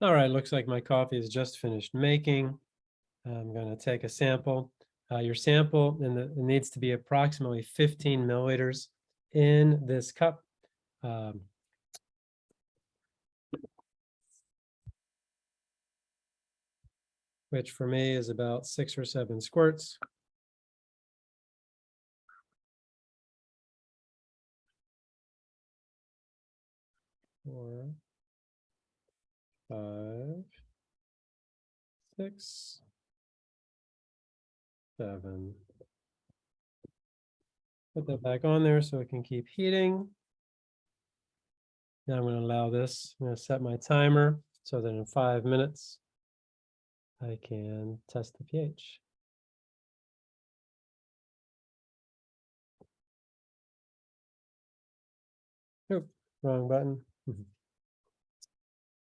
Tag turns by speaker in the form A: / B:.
A: All right, looks like my coffee is just finished making. I'm going to take a sample. Uh, your sample and it needs to be approximately 15 milliliters in this cup. Um, which for me is about six or seven squirts. Four, five, six, seven. Put that back on there so it can keep heating. Now I'm going to allow this, I'm going to set my timer so that in five minutes, I can test the pH. Nope, wrong button.